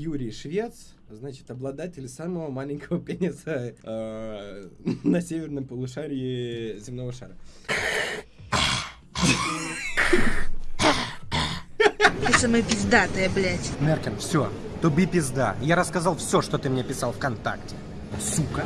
Юрий Швец, значит, обладатель самого маленького пениса э, на северном полушарии земного шара. Ты самая пиздатая, блядь. Меркин, все, туби пизда. Я рассказал все, что ты мне писал ВКонтакте. Сука.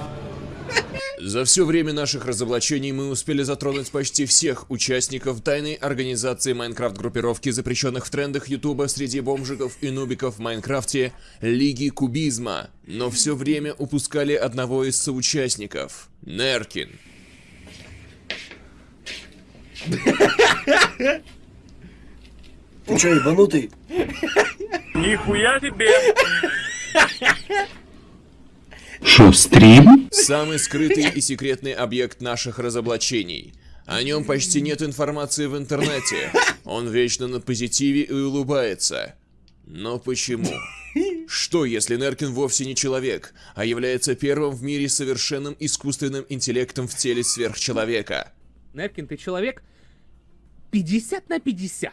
За все время наших разоблачений мы успели затронуть почти всех участников тайной организации Майнкрафт-группировки, запрещенных в трендах Ютуба среди бомжиков и нубиков в Майнкрафте, Лиги Кубизма. Но все время упускали одного из соучастников — Неркин. Ты чё, ебанутый? Нихуя себе! Шо, стрим? Самый скрытый и секретный объект наших разоблачений. О нем почти нет информации в интернете. Он вечно на позитиве и улыбается. Но почему? Что, если Неркин вовсе не человек, а является первым в мире совершенным искусственным интеллектом в теле сверхчеловека? Неркин, ты человек 50 на 50.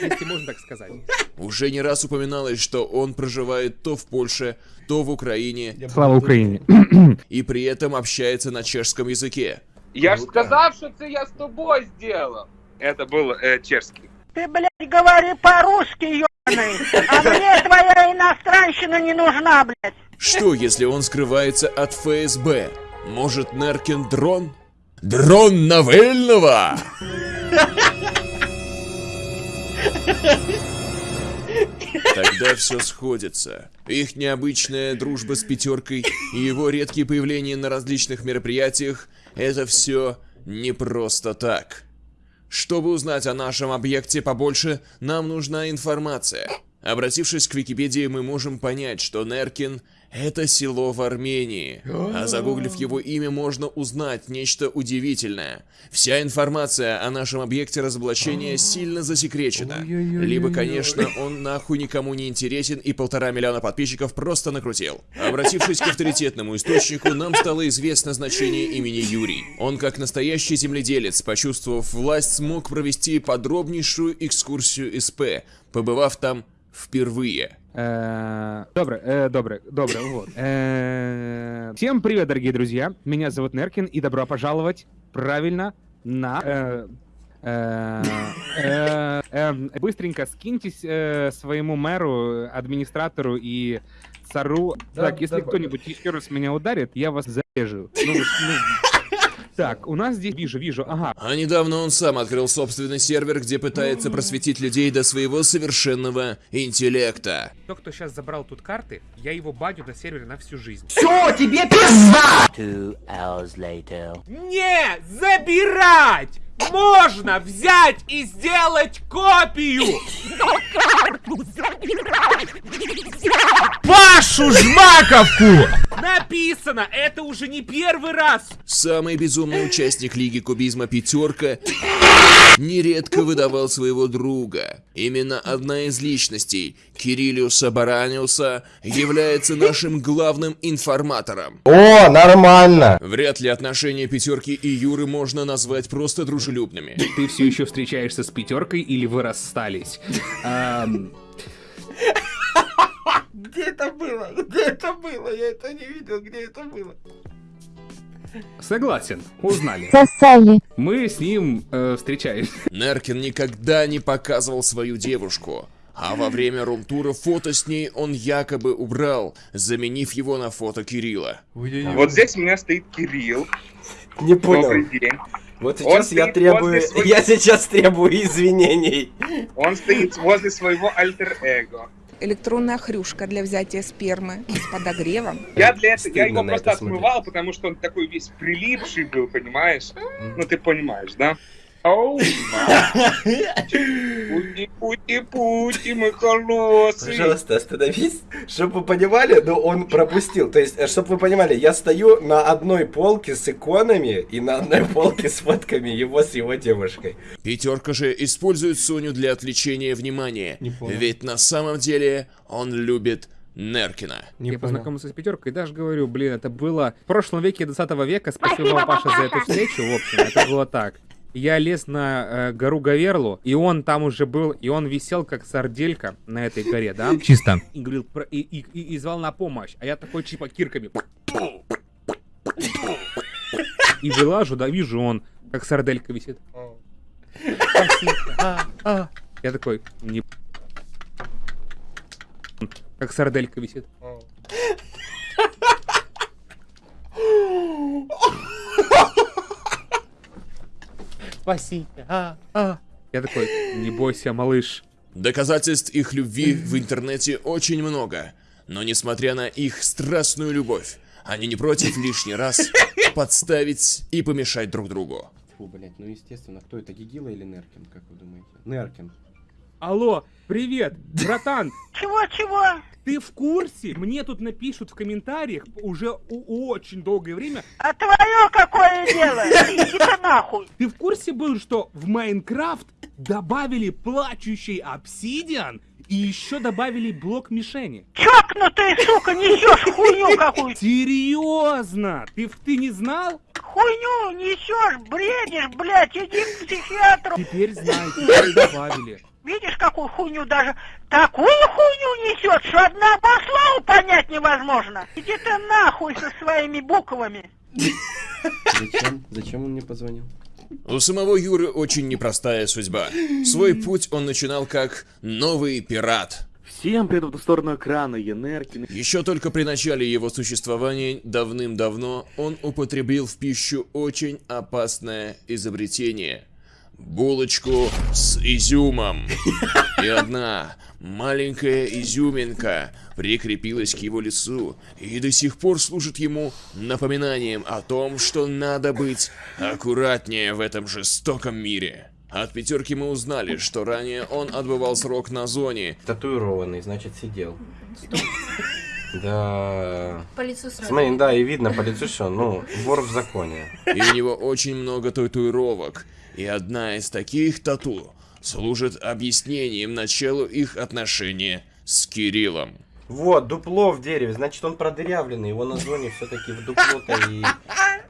Если можно так сказать. Уже не раз упоминалось, что он проживает то в Польше, то в Украине, Слава Украине. и при этом общается на чешском языке. Я ж сказав, що це я з тобою сделал. Это был э, чешский. Ты, блядь, говори по-русски, ебаный. А мне твоя иностранщина не нужна, блядь. Что, если он скрывается от ФСБ? Может, Неркин дрон? Дрон Навельного! Тогда все сходится. Их необычная дружба с пятеркой и его редкие появления на различных мероприятиях — это все не просто так. Чтобы узнать о нашем объекте побольше, нам нужна информация. Обратившись к Википедии, мы можем понять, что Неркин — это село в Армении. А загуглив его имя, можно узнать нечто удивительное. Вся информация о нашем объекте разоблачения сильно засекречена. Либо, конечно, он нахуй никому не интересен и полтора миллиона подписчиков просто накрутил. Обратившись к авторитетному источнику, нам стало известно значение имени Юрий. Он, как настоящий земледелец, почувствовав власть, смог провести подробнейшую экскурсию СП, побывав там впервые. Э, Добре, э, добре, добре, вот. Э, Всем привет, дорогие друзья. Меня зовут Неркин, и добро пожаловать, правильно, на... Быстренько скиньтесь своему мэру, администратору и цару. Так, если кто-нибудь еще раз меня ударит, я вас зарежу. Так, у нас здесь вижу, вижу, ага. А недавно он сам открыл собственный сервер, где пытается просветить людей до своего совершенного интеллекта. Тот, кто сейчас забрал тут карты, я его баню на сервере на всю жизнь. Все, тебе пизда! Не забирать! Можно взять и сделать копию! Пашу Жмаковку! Написано, это уже не первый раз! Самый безумный участник Лиги Кубизма Пятерка нередко выдавал своего друга. Именно одна из личностей, Кириллиуса Бараниуса, является нашим главным информатором. О, нормально. Вряд ли отношения Пятерки и Юры можно назвать просто дружелюбными. Ты все еще встречаешься с пятеркой или вы расстались? Где это было? Где это было? Я это не видел, где это было. Согласен, узнали. Сосали. Мы с ним э, встречаемся. Неркин никогда не показывал свою девушку. А во время рум-тура фото с ней он якобы убрал, заменив его на фото Кирилла. Вот здесь у меня стоит Кирилл. Не Добрый понял. день. Вот сейчас я требую, своей- я сейчас требую извинений. Он стоит возле своего альтер-эго. Электронная хрюшка для взятия спермы с подогревом. Я для этого, я его просто отмывал, потому что он такой весь прилипший был, понимаешь? Ну ты понимаешь, да? Оу, пути, пути, пути, мы холосые. Пожалуйста, остановись. Чтобы вы понимали, но он пропустил. То есть, чтобы вы понимали, я стою на одной полке с иконами и на одной полке с фотками его с его девушкой. Пятерка же использует Соню для отвлечения внимания. Ведь на самом деле он любит Неркина. Не я понял. познакомился с пятеркой, даже говорю, блин, это было в прошлом веке 20 века. Спасибо, вам, Паша, за эту встречу. В общем, это было так. Я лез на э, гору Гаверлу, и он там уже был, и он висел как сарделька на этой горе, да? Чисто. И говорил, про- и, и, и- и звал на помощь, а я такой типа кирками. И вылажу, да, вижу, он как сарделька висит. Я такой, не... Как сарделька висит. Спасибо. А, а. Я такой, не бойся, малыш. Доказательств их любви в интернете очень много. Но несмотря на их страстную любовь, они не против лишний раз подставить и помешать друг другу. Фу, блядь, ну естественно, кто это, Гигила или Неркин, как вы думаете? Неркин. Алло, привет, братан, Чего-чего? ты в курсе? Мне тут напишут в комментариях уже очень долгое время. А твое какое дело? Иди-ка нахуй. Ты в курсе был, что в Майнкрафт добавили плачущий обсидиан и еще добавили блок мишени? Чокнутая сука, несешь хуйню какую Серьезно? Ты, ты не знал? Хуйню несешь, бредишь, блядь, иди к психиатру. Теперь знай, теперь добавили. Видишь, какую хуйню даже... Такую хуйню несет, что одного слова понять невозможно. Иди ты нахуй со своими буквами. Зачем? Зачем он мне позвонил? У самого Юры очень непростая судьба. Свой путь он начинал как новый пират. Всем привет в сторону экрана, я Неркин. Еще только при начале его существования, давным-давно, он употребил в пищу очень опасное изобретение. Булочку с изюмом. И одна маленькая изюминка прикрепилась к его лицу и до сих пор служит ему напоминанием о том, что надо быть аккуратнее в этом жестоком мире. От пятерки мы узнали, что ранее он отбывал срок на зоне, Татуированный, значит, сидел. Да. По лицу сразу. Смотри, да, и видно по лицу, что, ну, вор в законе. и у него очень много татуировок. И одна из таких тату служит объяснением началу их отношения с Кириллом. Вот, дупло в дереве, значит, он продырявленный, его на зоне все-таки в дупло-то и...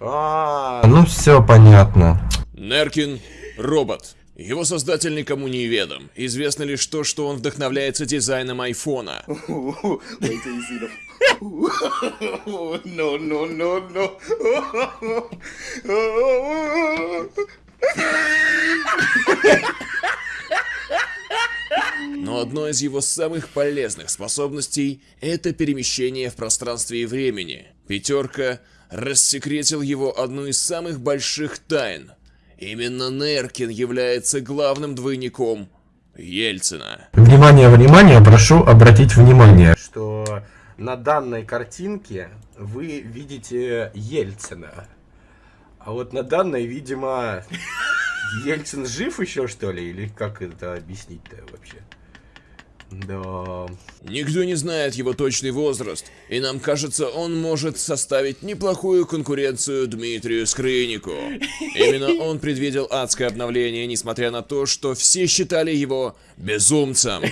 А, ну все понятно. Неркин – робот. Его создатель никому не ведом. Известно лишь то, что он вдохновляется дизайном айфона. No, no, no, no. Но одной из его самых полезных способностей – это перемещение в пространстве и времени. Пятерка рассекретил его одну из самых больших тайн. Именно Неркин является главным двойником Ельцина. Внимание, внимание, прошу обратить внимание, что на данной картинке вы видите Ельцина. А вот на данной, видимо, Ельцин жив еще, что ли? Или как это объяснить-то вообще? Да. Никто не знает его точный возраст, и нам кажется, он может составить неплохую конкуренцию Дмитрию Скрынику. Именно он предвидел адское обновление, несмотря на то, что все считали его безумцем.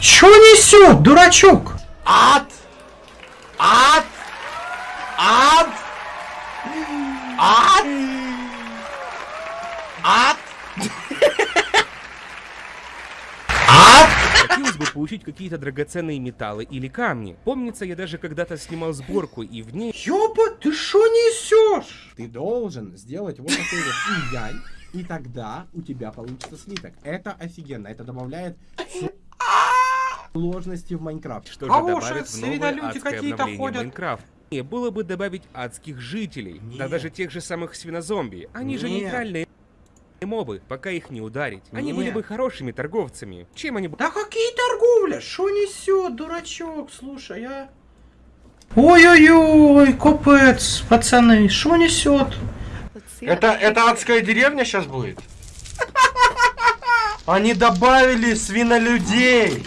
Чё несет, дурачок? Ад! Ад! Ад! Ад! Ад! Хотелось бы получить какие-то драгоценные металлы или камни. Помнится, я даже когда-то снимал сборку, и в ней... Ёба, ты шо несешь? Ты должен сделать вот такой вот яй, и тогда у тебя получится слиток. Это офигенно, это добавляет сложности в Майнкрафт. Что же А добавит в новое адское какие-то обновление ходят. Майнкрафт? Не, было бы добавить адских жителей, да Нет. даже тех же самых свинозомби. Они же Нет. нейтральные мобы, пока их не ударить. Они были Нет. бы хорошими торговцами. Чем они бы... Да какие торговля? Шо несет, дурачок? Слушай, а? Ой-ой-ой, капец, пацаны, шо несет? Это, это адская деревня сейчас будет? Они добавили свинолюдей.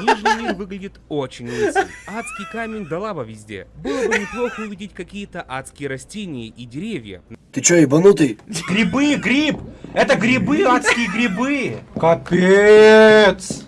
Нижний мир выглядит очень лысым. Адский камень да лава везде. Было бы неплохо увидеть какие-то адские растения и деревья. Ты чё, ебанутый? Грибы, гриб! Это грибы, адские грибы! Капец!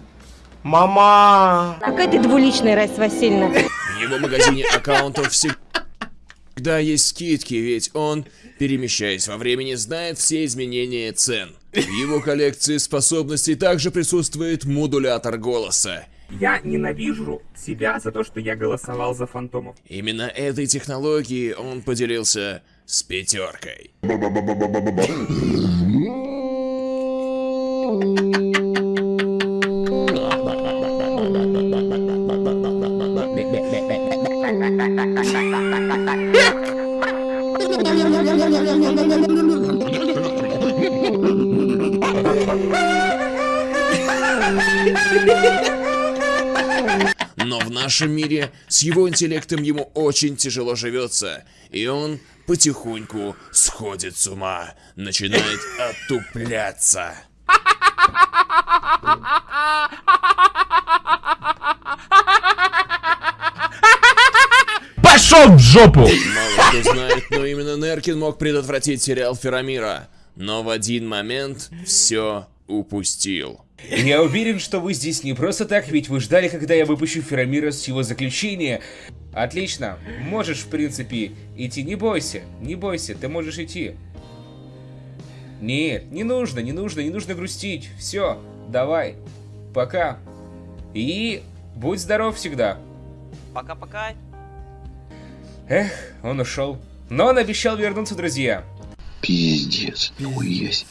Мама! Какая ты двуличная, Райса Васильевна. В его магазине аккаунтов всегда есть скидки, ведь он перемещаясь во времени, знает все изменения цен. В его коллекции способностей также присутствует модулятор голоса. Я ненавижу себя за то, что я голосовал за фантомов. Именно этой технологией он поделился с пятеркой. Но в нашем мире с его интеллектом ему очень тяжело живется, и он потихоньку сходит с ума, начинает отупляться. Пошел в жопу! Мало кто знает, но именно Неркин мог предотвратить сериал Ферамира. Но в один момент все упустил. Я уверен, что вы здесь не просто так, ведь вы ждали, когда я выпущу Ферамира с его заключения. Отлично. Можешь, в принципе, идти. Не бойся, не бойся, ты можешь идти. Нет, не нужно, не нужно, не нужно грустить. Все, давай. Пока. И будь здоров всегда. Пока-пока. Эх, он ушел. Но он обещал вернуться, друзья. Пиздец, нихуя себе.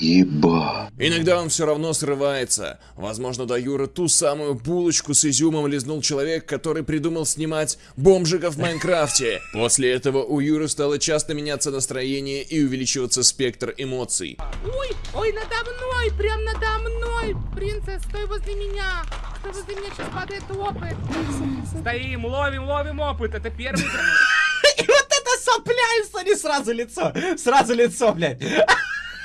Еба. Иногда он все равно срывается. Возможно, до Юры ту самую булочку с изюмом лизнул человек, который придумал снимать бомжиков в Майнкрафте. После этого у Юры стало часто меняться настроение и увеличиваться спектр эмоций. Ой, ой, надо мной, прям надо мной. Принцесс, стой возле меня. Стой возле меня, сейчас падает опыт. Стоим, ловим, ловим опыт. Это первый... И вот это сопля, и смотри, сразу лицо. Сразу лицо, блядь.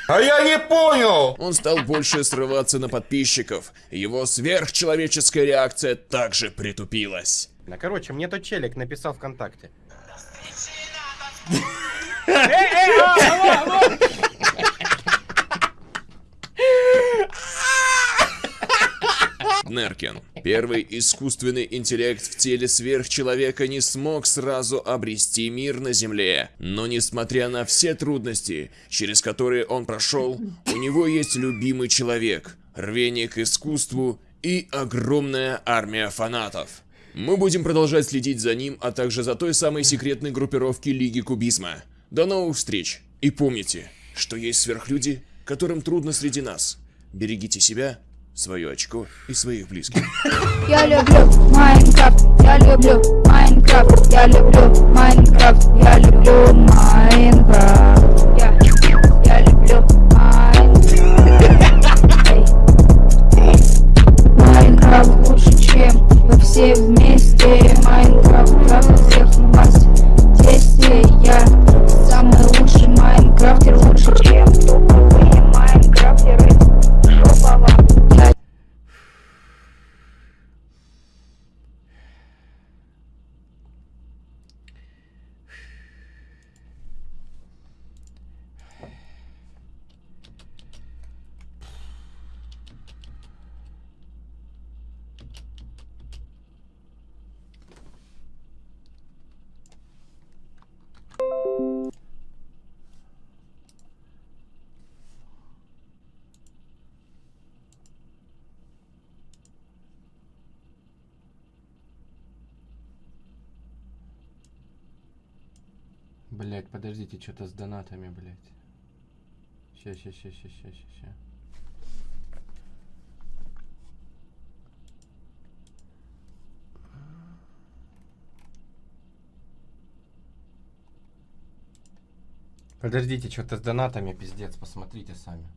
А я не понял! Он стал больше срываться на подписчиков. Его сверхчеловеческая реакция также притупилась. Ну, короче, мне тот челик написал ВКонтакте. Неркин. Первый искусственный интеллект в теле сверхчеловека не смог сразу обрести мир на Земле. Но несмотря на все трудности, через которые он прошел, у него есть любимый человек, рвение к искусству и огромная армия фанатов. Мы будем продолжать следить за ним, а также за той самой секретной группировки Лиги Кубизма. До новых встреч! И помните, что есть сверхлюди, которым трудно среди нас. Берегите себя свое очко и своих близких. Я люблю Minecraft, я люблю Minecraft, я люблю Minecraft, я люблю Minecraft. Блять, подождите, что-то с донатами, блять. Ща, ща, ща, ща, ща, ща, ща. Подождите, что-то с донатами, пиздец, посмотрите сами.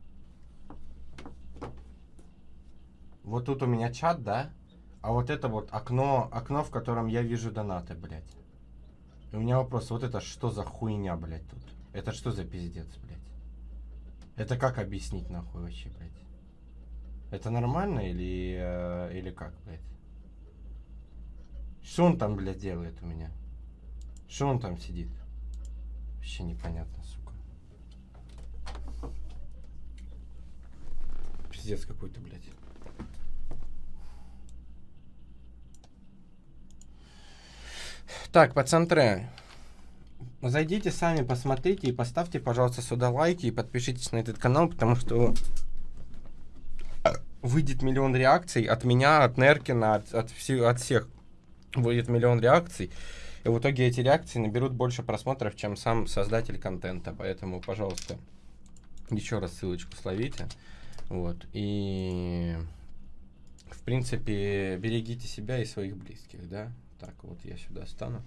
Вот тут у меня чат, да? А вот это вот окно, окно, в котором я вижу донаты, блядь. И у меня вопрос, вот это что за хуйня, блядь, тут? Это что за пиздец, блядь? Это как объяснить, нахуй, вообще, блядь? Это нормально или, э, или как, блядь? Что он там, блядь, делает у меня? Что он там сидит? Вообще непонятно, сука. Пиздец какой-то, блядь. Так, пацантры. зайдите сами, посмотрите и поставьте, пожалуйста, сюда лайки и подпишитесь на этот канал, потому что выйдет миллион реакций от меня, от Неркина, от, от, все- от всех. Выйдет миллион реакций. И в итоге эти реакции наберут больше просмотров, чем сам создатель контента. Поэтому, пожалуйста, еще раз ссылочку словите. Вот. И в принципе, берегите себя и своих близких, да? Так, вот я сюда стану.